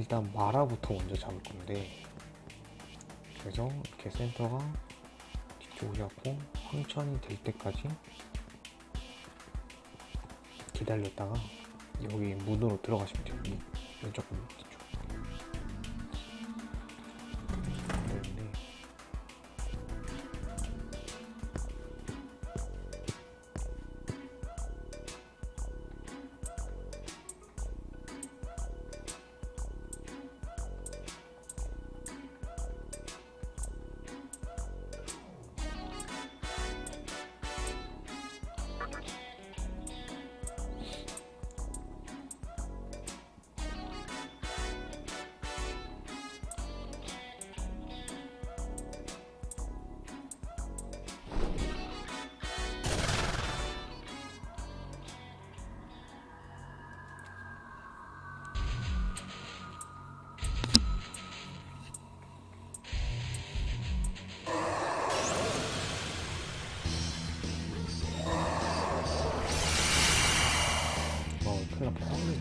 일단 마라부터 먼저 잡을 건데 그래서 이렇게 센터가 뒤쪽으로 잡고 황천이 될 때까지 기다렸다가 여기 문으로 들어가시면 여기 왼쪽 문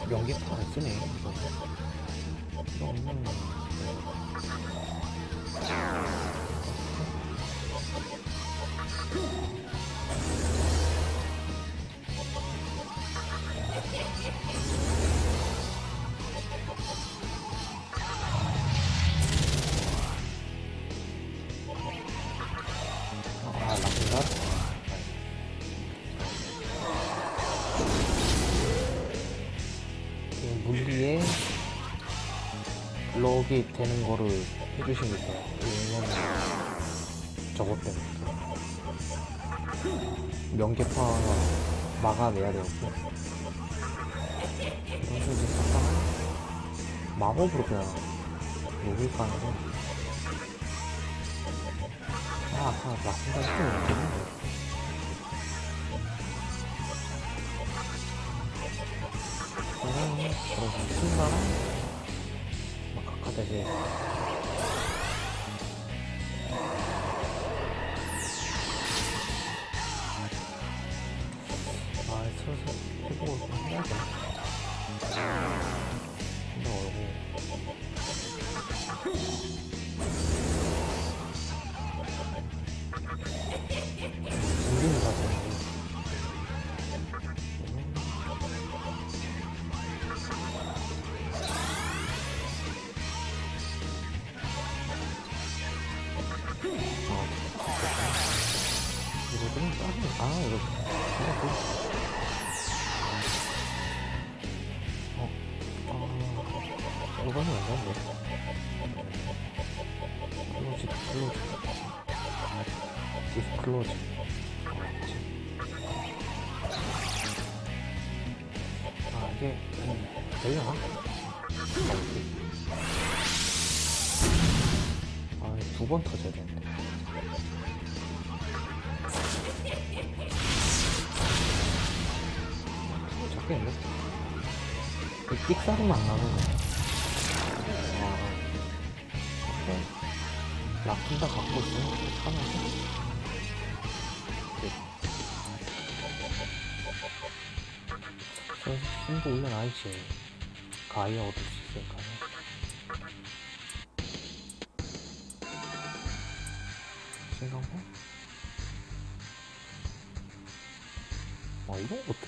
명기파 안 쓰네 이거 음. 럭이 되는 거를 돼요. 왜냐면 저것 때문에 명계파 막아내야 되고 이런 식으로 잠깐 마법으로 그냥 녹일까 하는데 아, 아까 라푼다. 시키면 되는데 그러면 그러면 신나랑 막 안 나는 거야. 아, 오케이. 라쿤다 갖고 있으면 괜찮아서. 저 승부 올려놔야지. 가이어 얻을 수 있으니까. 싱가포? 아, 이런 것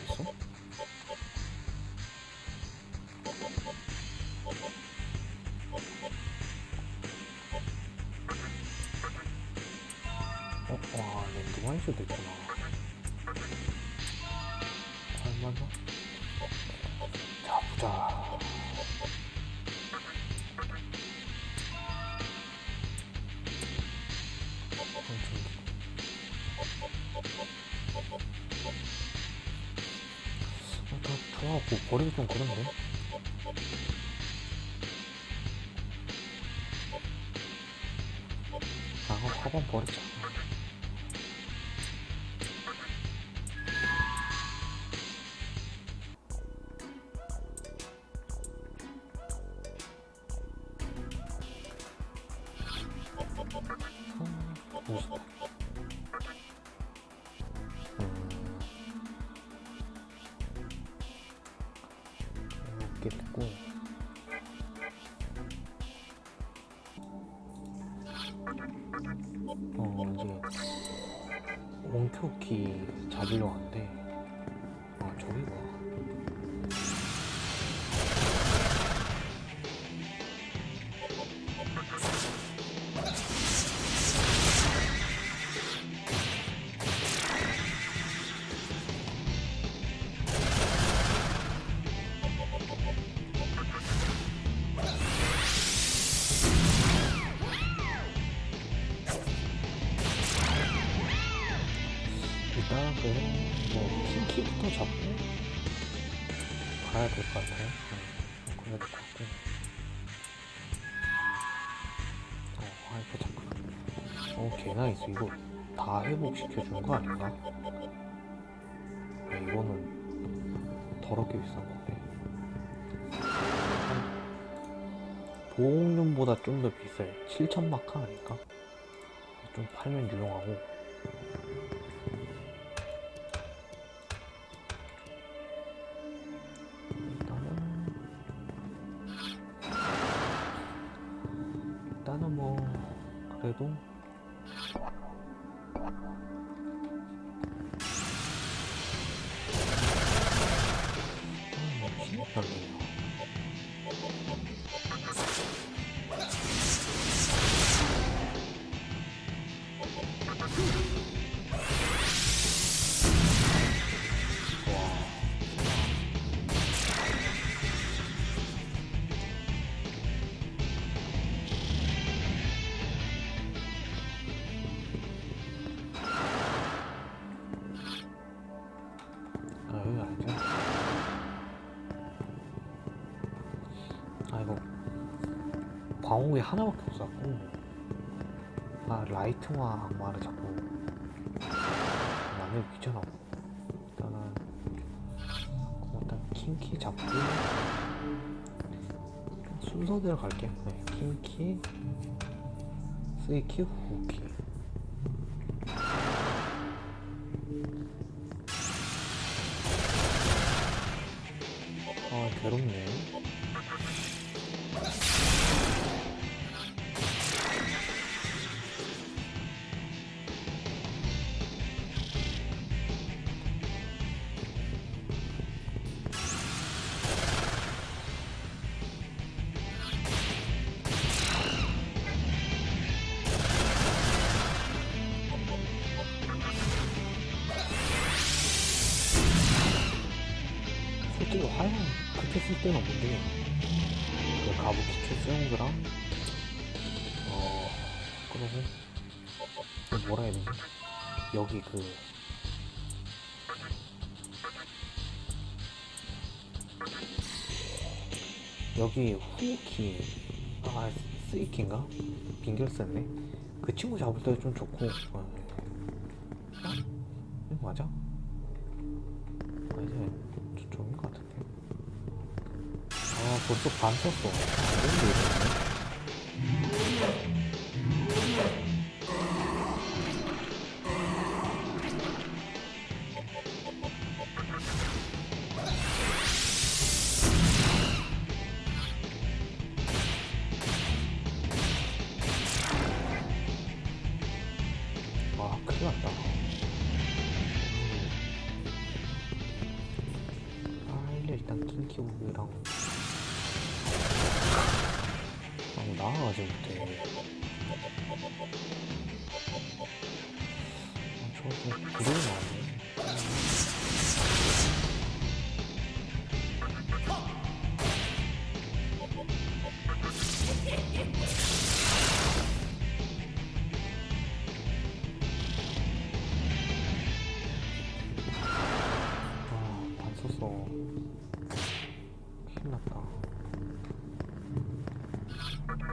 있겠고. 어 이제 원큐키 잡으러 왔는데. 회복시켜 주는 거 아닌가? 네, 이거는 더럽게 비싼 건데. 한 보험료보다 좀 더 비싸요. 7천 마카 아닐까? 좀 팔면 유용하고. 광옥이 하나밖에 없어갖고 아 라이트와 악마를 자꾸 만들기 귀찮아. 일단은 일단 킹키 잡고 순서대로 갈게요 네, 킹키 스이키 후키. 아 괴롭네 그 여기 후키 아 스이키인가? 빙결 썼네. 그 친구 잡을 때도 좀 좋고. 어, 어? 맞아? 아. 이제 저쪽인 것 같은데. 아 벌써 반 썼어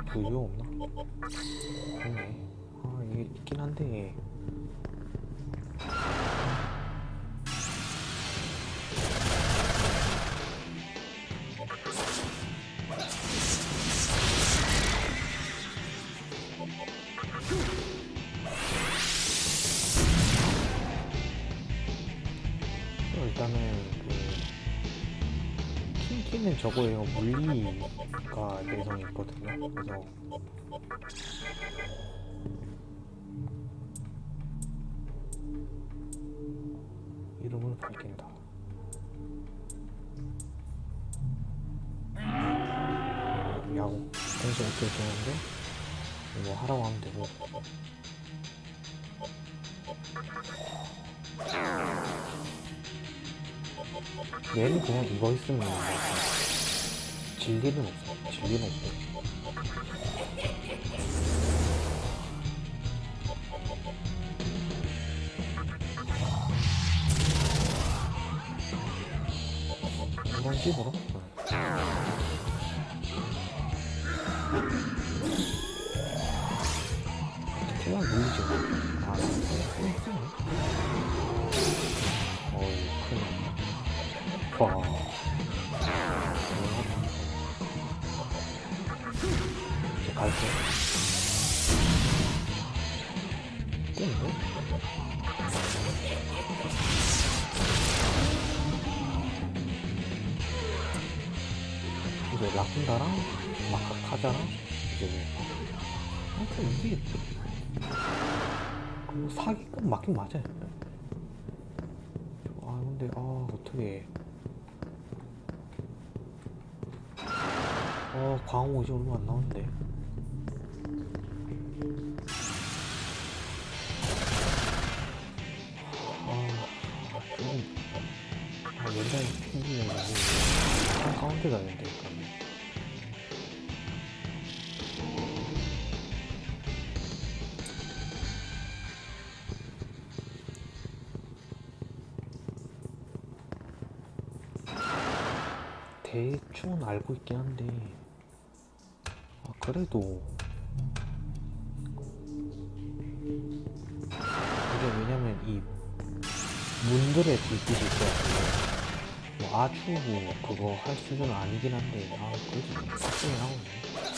부유 없나? 없네. 아, 이게 있긴 한데. 어, 일단은 그 킹키는 저거예요 물리 아까 내성이 있거든요. 그래서 이름을 바뀐다. 야구. 공수 어떻게 되는데? 뭐 하라고 하면 되고. 얘는 그냥 이거 있으면 뭐, 되는데, 진리는 없어. 진리는 없고 이런 식으로 갈게. 깼네 이제 라쿤다랑 마카카자랑 이제 뭐 하여튼 이게 뭐 사기꾼 맞긴 맞아요 아 근데 아 어떻게 어 광호 이제 얼마 안 나오는데 한 가운데 가야 되니까 대충은 알고 있긴 한데 아, 그래도 이게 왜냐면 이 문들의 불빛이 있어요. 뭐 아주 뭐 그거 할 수준은 아니긴 한데 아 그래도 좀 빡세게 나오네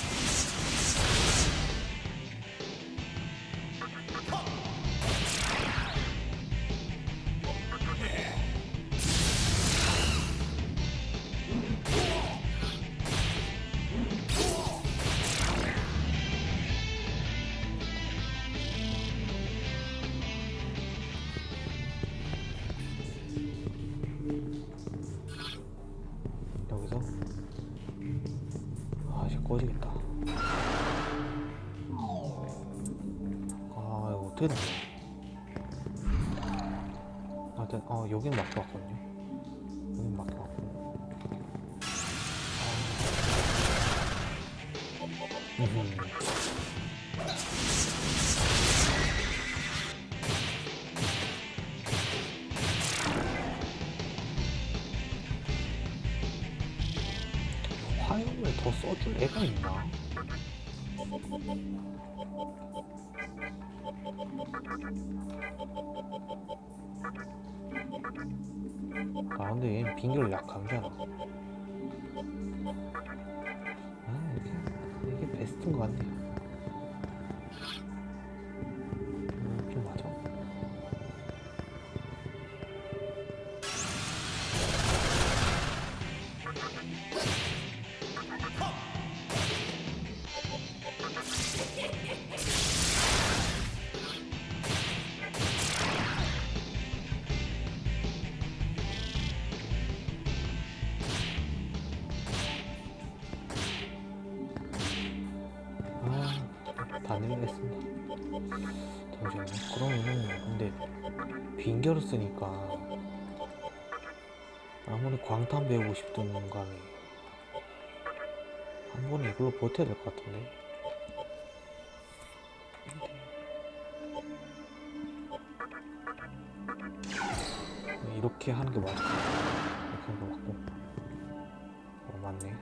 아 근데 얘는 빙결 약하잖아 아 쓰니까, 아무리 광탄 배우고 싶든 간에, 한 번에 이걸로 버텨야 될 것 같은데. 이렇게 하는 게 맞을 것 같아. 이렇게 하는 게 맞고. 어, 맞네.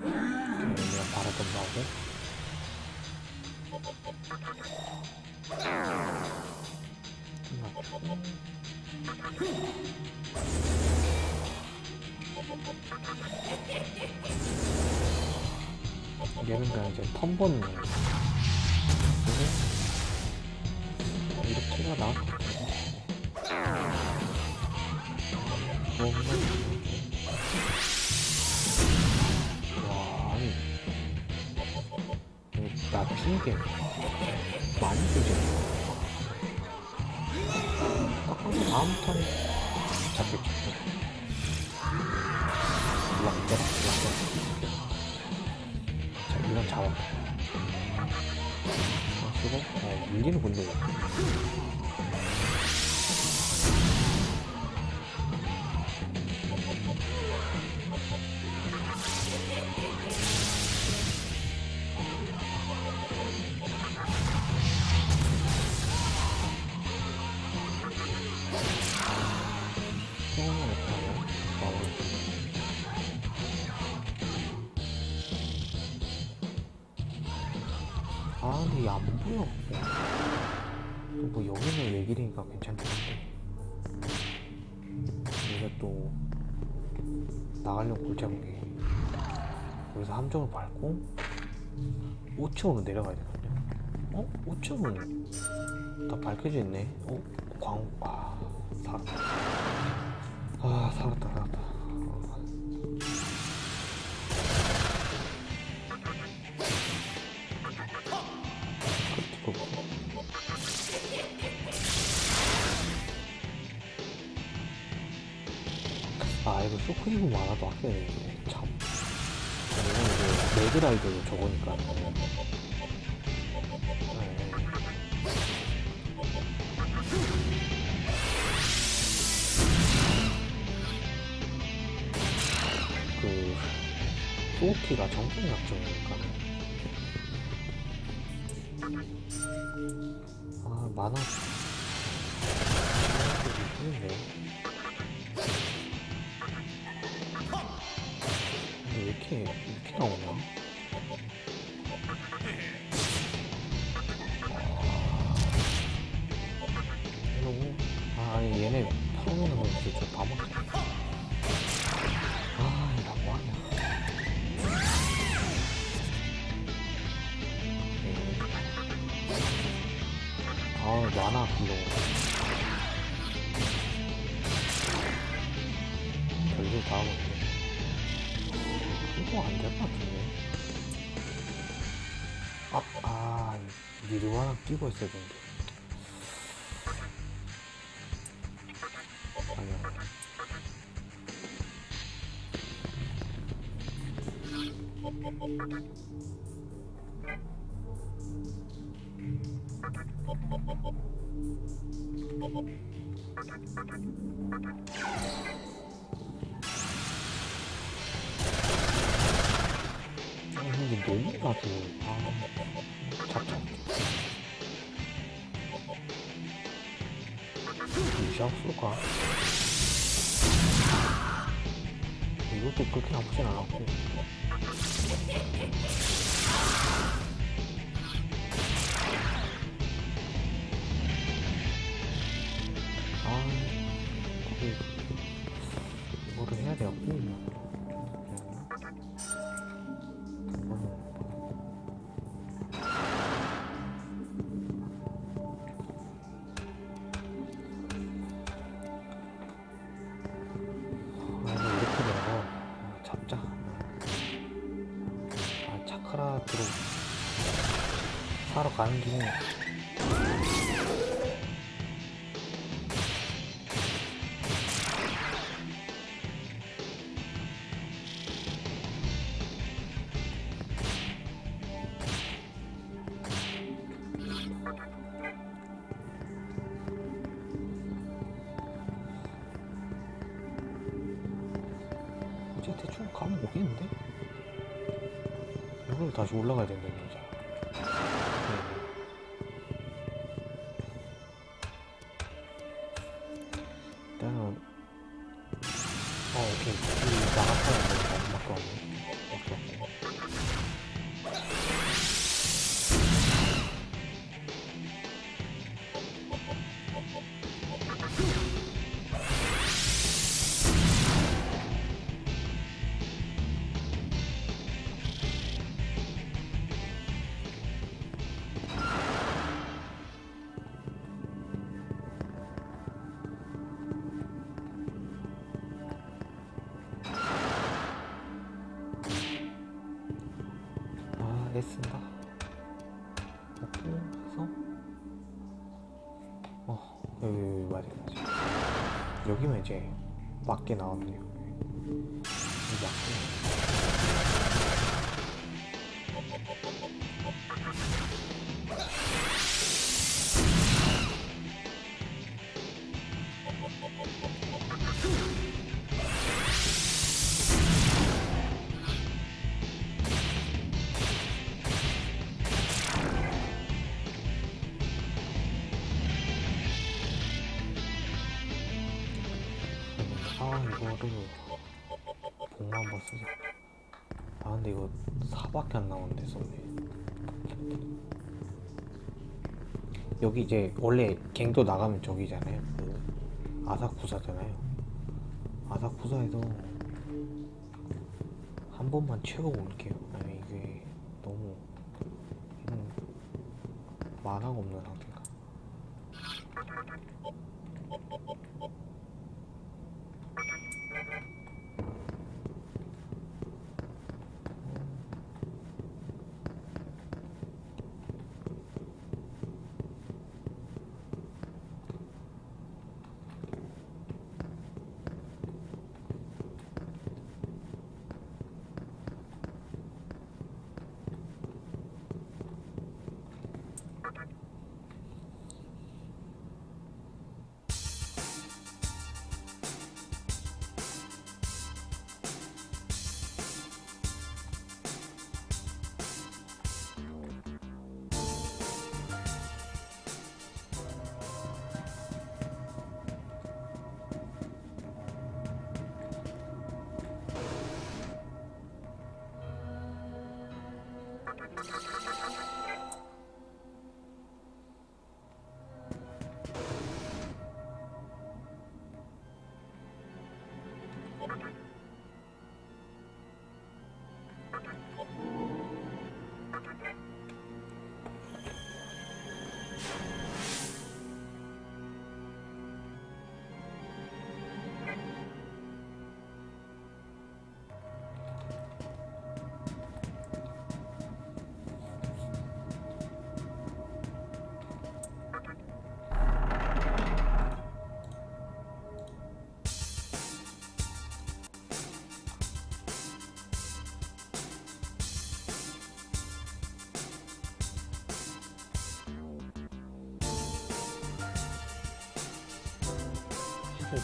그냥 바라던 나오고 얘는 그냥 이제 턴 버는 거예요 그래서 이렇게가 같아요 아 근데 얘 안 보여 뭐 여기는 얘기니까 괜찮긴 한데. 얘가 또 나가려고 골잡은 게 여기서 함정을 밟고 5층으로 내려가야 되거든요. 어? 5층은 다 밝혀져 있네. 어? 광.. 아.. 살았다 아 살았다 살았다 아 이거 쇼크이브 많아도 아껴야 참. 이건 이제 레드라이더도 저거니까. 네. 그 소키가 정신 약점이니까. 아 만화. 있는데 근데 왜 이렇게 끼고 있어야 되는데. 아니야. 아 근데 너무 나도. 아 쏠까? 이것도 그렇게 나쁘진 않았고 아 그게 뭐를 해야 돼갖고 일단은 어 오케 맞게 나왔 이거를 복만 한번 쓰자 아 근데 이거 4밖에 안 나오는데 썼네 여기 이제 원래 갱도 나가면 저기잖아요. 그 아사쿠사잖아요. 아사쿠사에서 한 번만 채우고 올게요. 아니 이게 너무 음, 만화가 없는 상태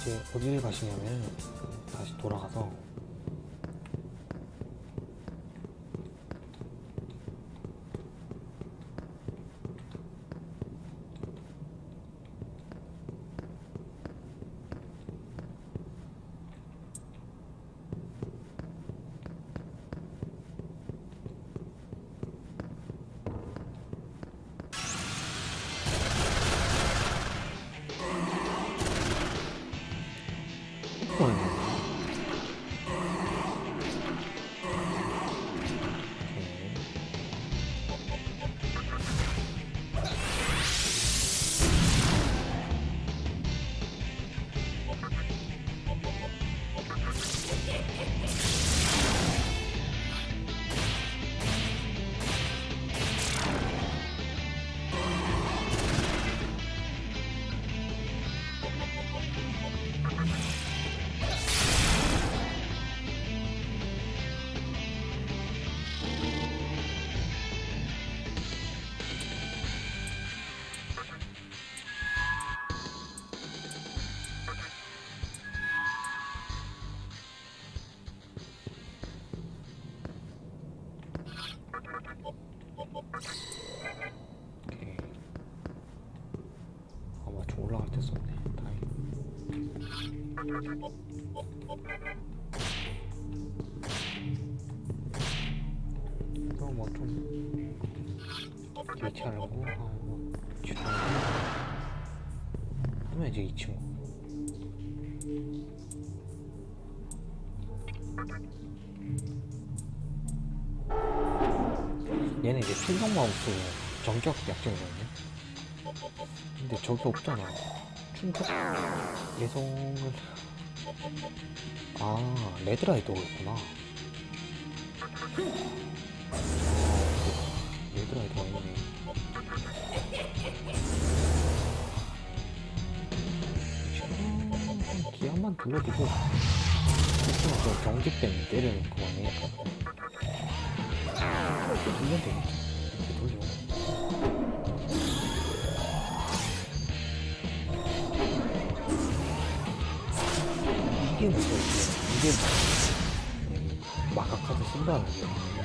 이제 어디를 가시냐면 다시 돌아가서 맞춤 올라갈 때 썼네. 다행. 그럼 뭐좀 교체하려고 하고 하면 이제 이 친구. 얘는 이제 충격마우스 정격 약점이거든요. 근데 저게 없잖아. 충격 예성을 아 레드라이더가 있구나. 아, 레드라이더가 있네. 좀만 둘러두고 조금 더 경직 때문에 때리는 그만 이게 음, 마카카드 쓴다는 게.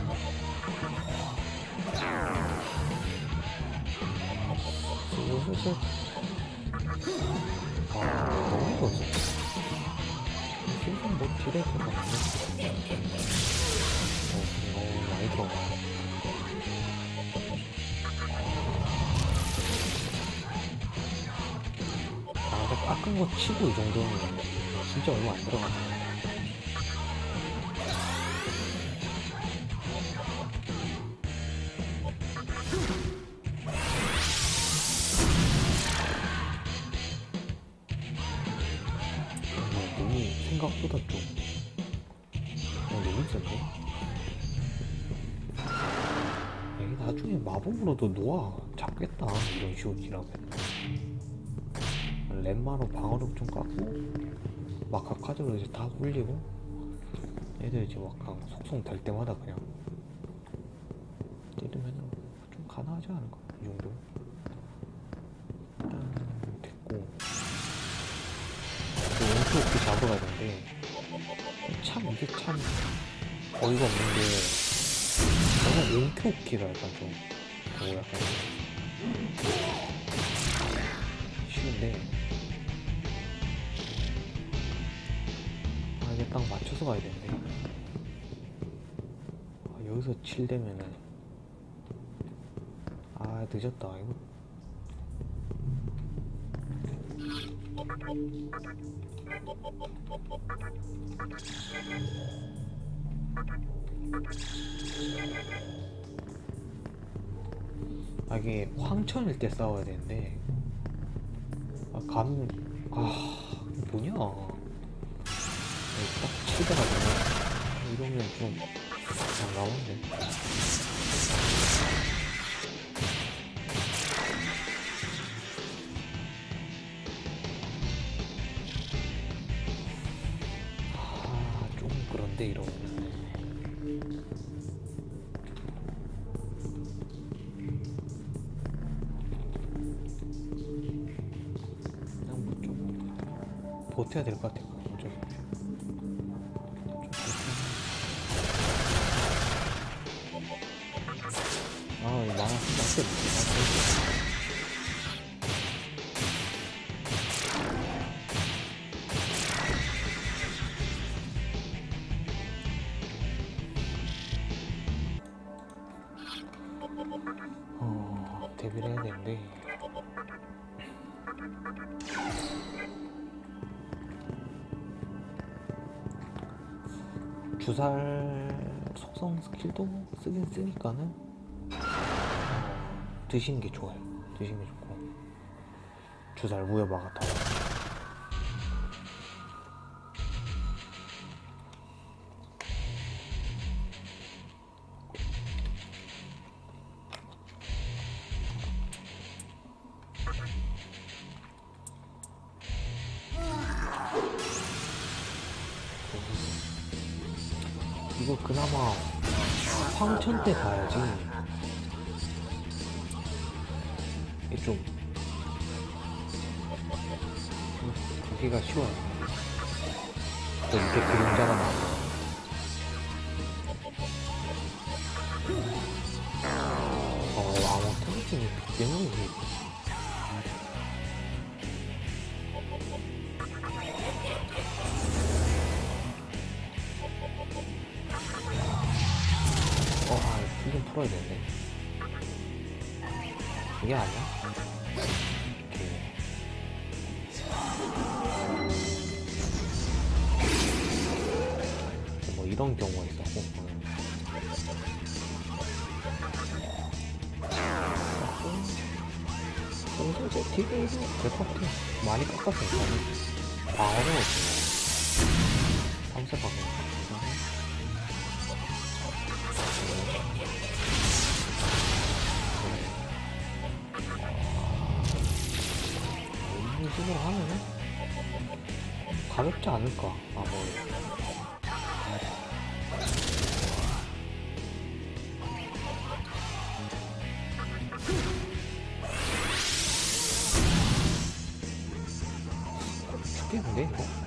슬슬 아 너무 좋았어 지금 뭐 것도 없네 어, 너무 많이 들어가 깎은 거 치고 이 정도면 진짜 얼마 안 들어가네 마법으로도 놓아. 잡겠다. 이런 식으로 딜하면 렘마로 방어력 좀 깎고 마카 카드로 이제 다 올리고 애들 이제 막강 속성 될 때마다 그냥 때리면 좀 가능하지 않을까? 이 정도? 일단 됐고. 그 원투 오피 잡으러 가야 되는데 참 이게 참 어이가 없는 게 저는 오키가 약간 좀 그거 약간 쉬운데 아 이게 딱 맞춰서 가야 되는데. 아, 여기서 7 되면은. 아 늦었다. 이거 아 이게 황천일 때 싸워야 되는데. 아 감.. 아 뭐냐? 여기 딱 치더라고요 이러면 좀 난감한데 버텨야 될 것 같아요. 어쩔 수 없이 아, 이거 속성 스킬도 쓰긴 쓰니까는. 어, 드시는 게 좋아요. 드시는 게 좋고. 무효바가 더 이거 그기가 쉬워요. 또 이렇게 그림자가 나와. 어, 죽겠는데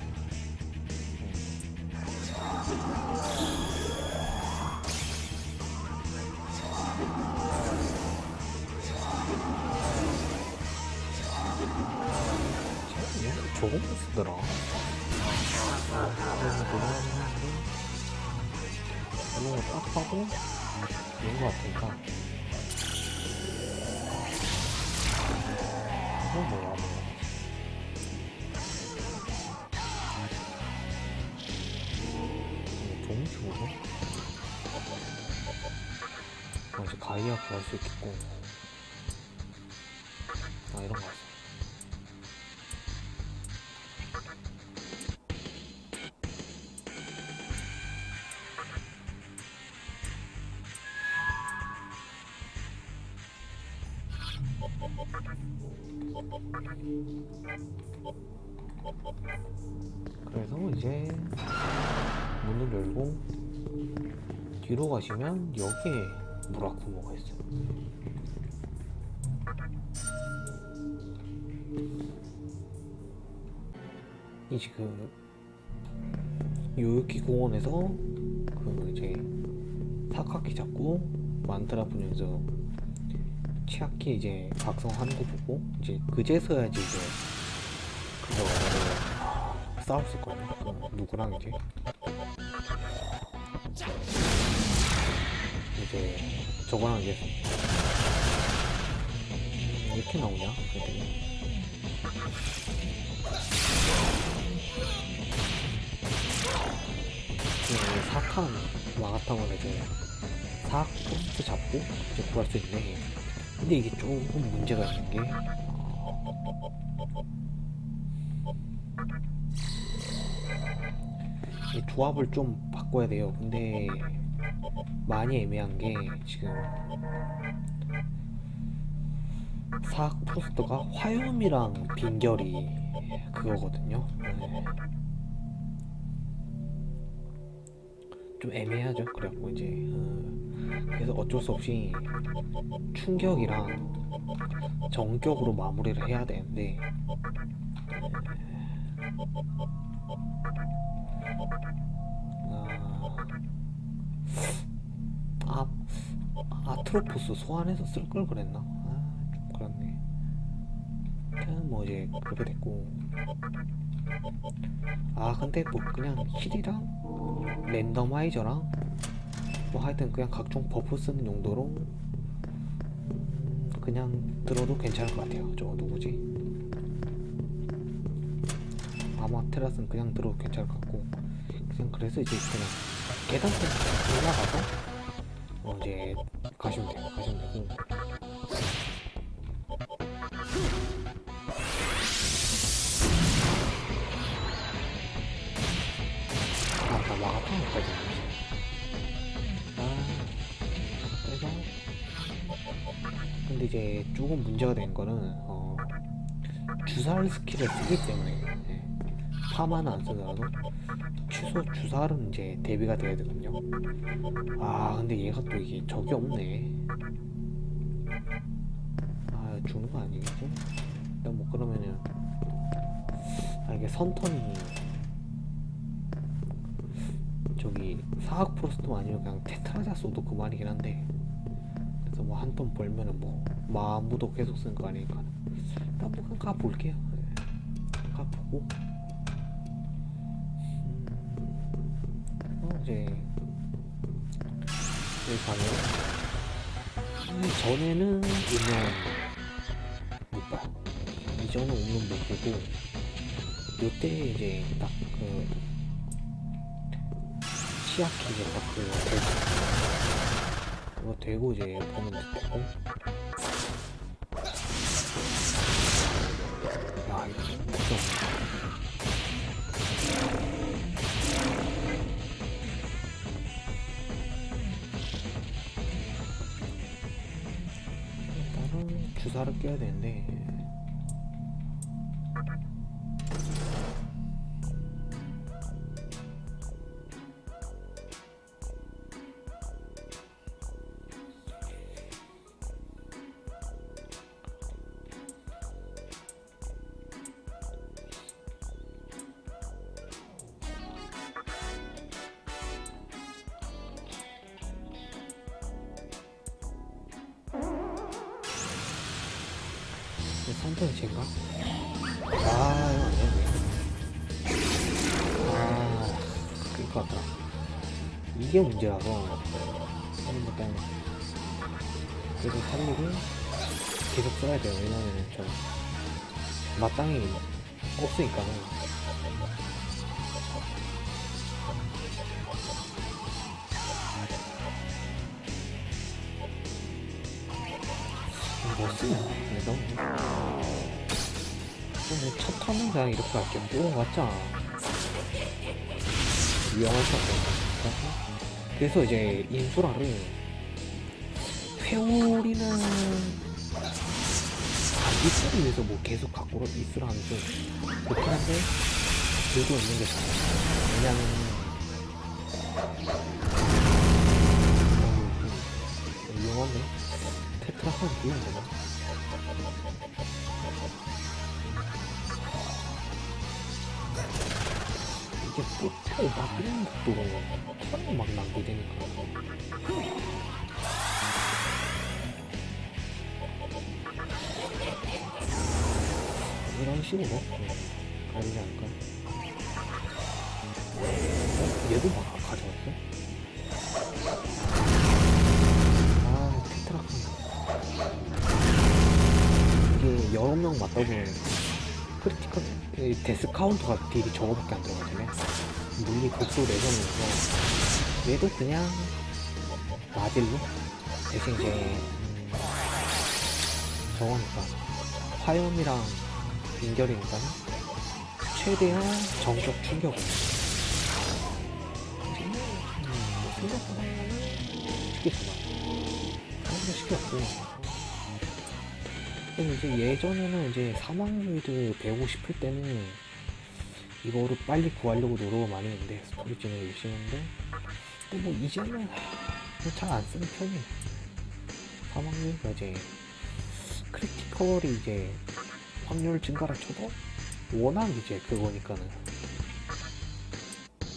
어, 가이아 구할 수 있겠고. 아 이런 거 같아. 그래서 이제 문을 열고 뒤로 가시면 여기에 무라쿠모가 있어요. 이 지금 요요키 공원에서 그 이제 사카키 잡고 만트라 분야에서 치아키 이제 각성하는 거 보고 이제 그제서야지 이제 그거를 싸웠을 거예요. 그 누구랑 이제 이제 저거랑 이제 이렇게 나오냐? 사탄 마가타곤 이제 포스트 잡고 이제 구할 수 있네. 근데 이게 조금 문제가 있는 게이 조합을 좀 바꿔야 돼요. 근데 많이 애매한 게 지금 사악 포스터가 화염이랑 빈결이 그거거든요. 네. 좀 애매하죠. 그래갖고 이제 어, 그래서 어쩔 수 없이 충격이랑 정격으로 마무리를 해야 되는데 아트로포스 소환해서 쓸 걸 그랬나? 아, 좀 그렇네. 그냥 뭐 이제 그렇게 됐고. 아, 근데 뭐 그냥 heal이랑 randomizer랑 뭐 하여튼 그냥 각종 buff 쓰는 용도로 음, 그냥 들어도 괜찮을 것 같아요. 저거 누구지? 아마테라스는 그냥 들어도 괜찮을 것 같고 그냥 그래서 이제 그냥 계단 좀 올라가서 어 이제 가시면 돼요. 가시면 되고 아까 마가탕 까지 아 그래서? 근데 이제 조금 문제가 된 거는 어, 주사를 스킬을 쓰기 때문에 예, 파마는 안 쓰더라도 취소 주사는 이제 대비가 돼야 되거든요. 아 근데 얘가 또 이게 적이 없네. 아 주는 거 아니겠지? 일단 뭐 그러면은 아 이게 선턴이 저기 사학 프로스트 아니면 그냥 테트라자 써도 그만이긴 한데 그래서 뭐한돈 벌면은 뭐 마음무도 계속 쓰는 거 아니니까 일단 뭐 가볼게요. 네. 가보고 이제 여기 가면 이 전에는 오면 못 봐. 이전에 오면 못 보고 요때 이제 딱그 치아키 이제 딱그 그거 되고 이제 보면 되고. 야 이거 걱정 되는데 쟤인가? 아 이거 아니야 아 그럴 것 같다 이게 문제라서. 하는 일단 그래도 살리고 계속 써야 돼요. 왜냐면은 저 마땅히 없으니까는 턴은 그냥 이렇게 할게 뭐 맞잖아 위험할 것 같아 그래서 이제 인수라를 회오리는 이스를 위해서 뭐 계속 갖고 있으라 하는 좀 그렇긴 한데 들고 있는 게 좋아요. 왜냐면 어, 위험한데 테트라는 위험하잖아 이게 뽑고 막 이런 것도 턴이 막 낭비되니까 이런 식으로 네, 되지 않을까? 어? 얘도 막 가져왔어? 아, 테트라크. 이게 여러 명 맞다 보면 크리티컬 이 데스 카운터가 딜이 저거밖에 안 들어가지네. 물리 극소 내전이어서 얘도 그냥 마딜로? 대신 이제 음, 저거니까. 화염이랑 인결이니까 최대한 정적 충격을. 음, 뭐 생각보다 쉽게 좋아 생각보다 쉽게 없고 근데 이제 예전에는 이제 사망루이드 배우고 싶을 때는 이거를 빨리 구하려고 노력을 많이 했는데 열심히 했는데 근데 뭐 이제는 잘 안 쓰는 편이에요. 사망루이드가 이제 크리티컬이 이제 확률 증가라 쳐도 워낙 이제 그거니까는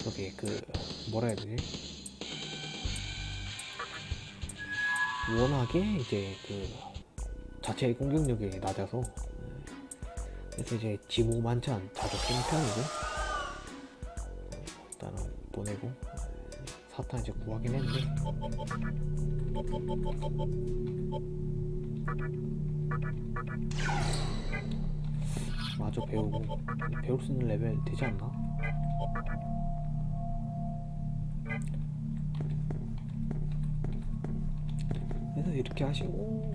저게 그 뭐라 해야 되지? 워낙에 이제 그 자체 공격력이 낮아서. 그래서 이제 지무만찬 자주 쓰는 편이고. 일단은 보내고 사탄 이제 구하긴 했는데. 마저 배우고 배울 수 있는 레벨 되지 않나? 그래서 이렇게 하시고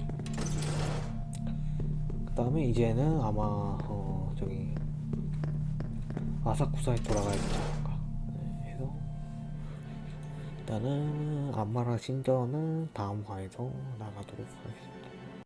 그 다음에 이제는 아마 어 저기 아사쿠사에 돌아가야 되지 않을까. 네, 해서 일단은 안마라 신전은 다음 화에서 나가도록 하겠습니다